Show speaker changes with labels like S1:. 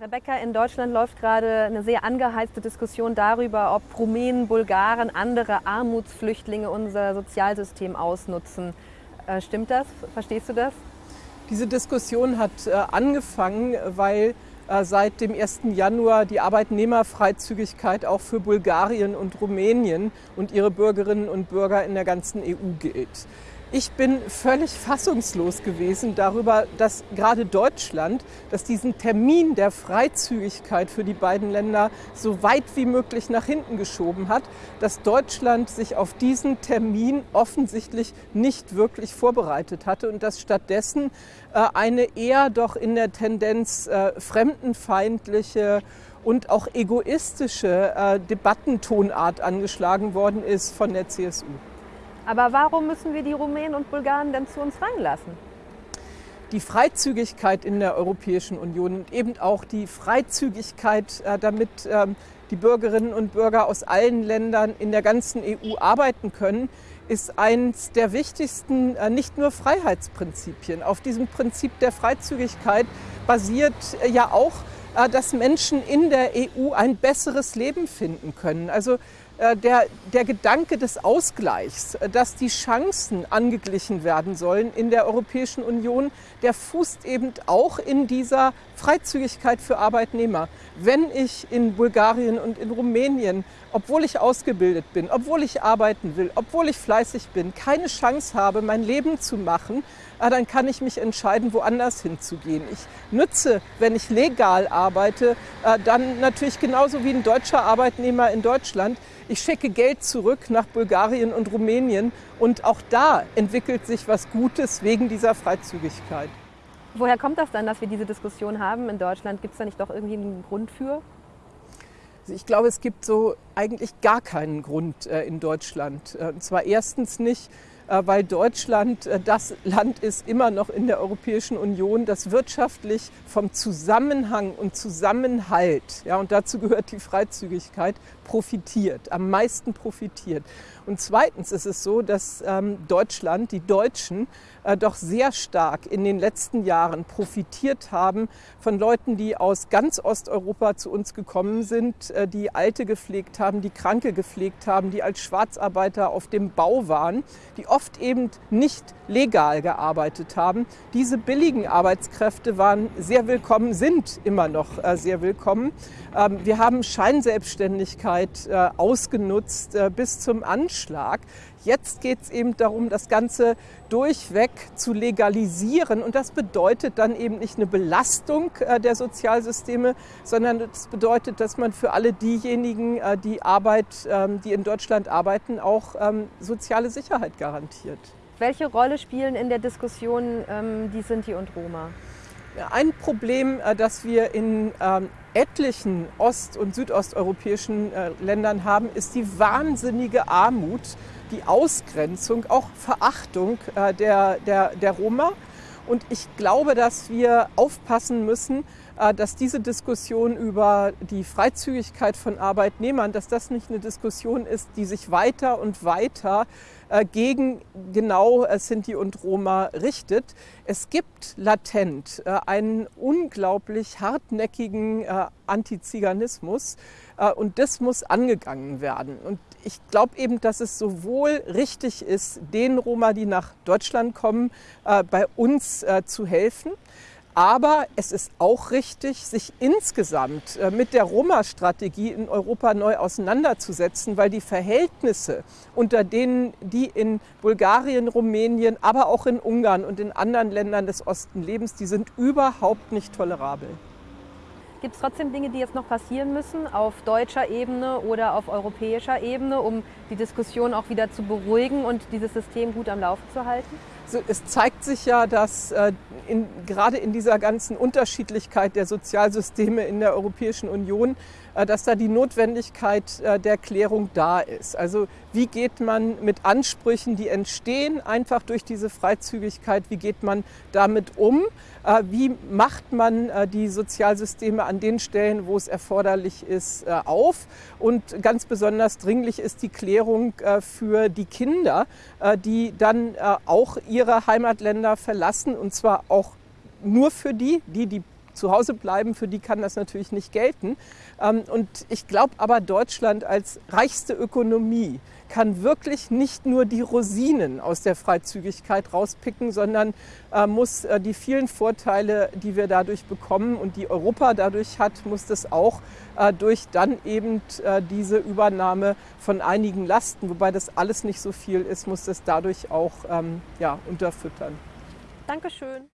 S1: Rebecca, in Deutschland läuft gerade eine sehr angeheizte Diskussion darüber, ob Rumänen, Bulgaren, andere Armutsflüchtlinge unser Sozialsystem ausnutzen. Äh, stimmt das? Verstehst du das?
S2: Diese Diskussion hat äh, angefangen, weil äh, seit dem 1. Januar die Arbeitnehmerfreizügigkeit auch für Bulgarien und Rumänien und ihre Bürgerinnen und Bürger in der ganzen EU gilt. Ich bin völlig fassungslos gewesen darüber, dass gerade Deutschland, dass diesen Termin der Freizügigkeit für die beiden Länder so weit wie möglich nach hinten geschoben hat, dass Deutschland sich auf diesen Termin offensichtlich nicht wirklich vorbereitet hatte und dass stattdessen äh, eine eher doch in der Tendenz äh, fremdenfeindliche und auch egoistische äh, Debattentonart angeschlagen worden ist von der CSU.
S1: Aber warum müssen wir die Rumänen und Bulgaren denn zu uns reinlassen?
S2: Die Freizügigkeit in der Europäischen Union und eben auch die Freizügigkeit, äh, damit ähm, die Bürgerinnen und Bürger aus allen Ländern in der ganzen EU arbeiten können, ist eines der wichtigsten, äh, nicht nur Freiheitsprinzipien. Auf diesem Prinzip der Freizügigkeit basiert äh, ja auch, dass Menschen in der EU ein besseres Leben finden können. Also der, der Gedanke des Ausgleichs, äh, dass die Chancen angeglichen werden sollen in der Europäischen Union, der fußt eben auch in dieser Freizügigkeit für Arbeitnehmer. Wenn ich in Bulgarien und in Rumänien, obwohl ich ausgebildet bin, obwohl ich arbeiten will, obwohl ich fleißig bin, keine Chance habe, mein Leben zu machen, äh, dann kann ich mich entscheiden, woanders hinzugehen. Ich nütze, wenn ich legal arbeite, dann natürlich genauso wie ein deutscher Arbeitnehmer in Deutschland, ich schicke Geld zurück nach Bulgarien und Rumänien und auch da entwickelt sich was Gutes wegen dieser Freizügigkeit.
S1: Woher kommt das dann, dass wir diese Diskussion haben in Deutschland? Gibt es da nicht doch irgendwie einen Grund für?
S2: Also ich glaube, es gibt so eigentlich gar keinen Grund äh, in Deutschland. Äh, und zwar erstens nicht, weil Deutschland äh, das Land ist immer noch in der Europäischen Union, das wirtschaftlich vom Zusammenhang und Zusammenhalt, ja, und dazu gehört die Freizügigkeit, profitiert, am meisten profitiert. Und zweitens ist es so, dass ähm, Deutschland, die Deutschen, äh, doch sehr stark in den letzten Jahren profitiert haben von Leuten, die aus ganz Osteuropa zu uns gekommen sind, äh, die Alte gepflegt haben, die Kranke gepflegt haben, die als Schwarzarbeiter auf dem Bau waren, die oft eben nicht legal gearbeitet haben. Diese billigen Arbeitskräfte waren sehr willkommen, sind immer noch äh, sehr willkommen. Ähm, wir haben Scheinselbstständigkeit äh, ausgenutzt äh, bis zum Anschlag. Jetzt geht es eben darum, das Ganze durchweg zu legalisieren. Und das bedeutet dann eben nicht eine Belastung der Sozialsysteme, sondern das bedeutet, dass man für alle diejenigen, die Arbeit, ähm, die in Deutschland arbeiten, auch ähm, soziale Sicherheit garantiert.
S1: Welche Rolle spielen in der Diskussion ähm, die Sinti und Roma?
S2: Ein Problem, äh, das wir in ähm, etlichen ost- und südosteuropäischen äh, Ländern haben, ist die wahnsinnige Armut, die Ausgrenzung, auch Verachtung äh, der, der, der Roma. Und ich glaube, dass wir aufpassen müssen, dass diese Diskussion über die Freizügigkeit von Arbeitnehmern, dass das nicht eine Diskussion ist, die sich weiter und weiter äh, gegen genau äh, Sinti und Roma richtet. Es gibt latent einen unglaublich hartnäckigen Antiziganismus und das muss angegangen werden. Und ich glaube eben, dass es sowohl richtig ist, den Roma, die nach Deutschland kommen, bei uns zu helfen. Aber es ist auch richtig, sich insgesamt äh, mit der Roma-Strategie in Europa neu auseinanderzusetzen, weil die Verhältnisse, unter denen die in Bulgarien, Rumänien, aber auch in Ungarn und in anderen Ländern des Osten lebens, die sind überhaupt nicht tolerabel.
S1: Gibt es trotzdem Dinge, die jetzt noch passieren müssen auf deutscher Ebene oder auf europäischer Ebene, um die Diskussion auch wieder zu beruhigen und dieses System gut am Laufen zu halten?
S2: Es zeigt sich ja, dass äh, in, gerade in dieser ganzen Unterschiedlichkeit der Sozialsysteme in der Europäischen Union dass da die Notwendigkeit äh, der Klärung da ist. Also wie geht man mit Ansprüchen, die entstehen, einfach durch diese Freizügigkeit, wie geht man damit um? Äh, wie macht man die Sozialsysteme an den Stellen, wo es erforderlich ist, auf? Und ganz besonders dringlich ist die Klärung für die Kinder, die dann auch ihre Heimatländer verlassen, und zwar auch nur für die, die, die zu Hause bleiben, für die kann das natürlich nicht gelten. Ähm, und ich glaube aber, Deutschland als reichste Ökonomie kann wirklich nicht nur die Rosinen aus der Freizügigkeit rauspicken, sondern äh, muss äh, die vielen Vorteile, die wir dadurch bekommen und die Europa dadurch hat, muss das auch äh, durch dann eben diese Übernahme von einigen Lasten, wobei das alles nicht so viel ist, muss das dadurch auch ähm, ja, unterfüttern.
S1: Dankeschön.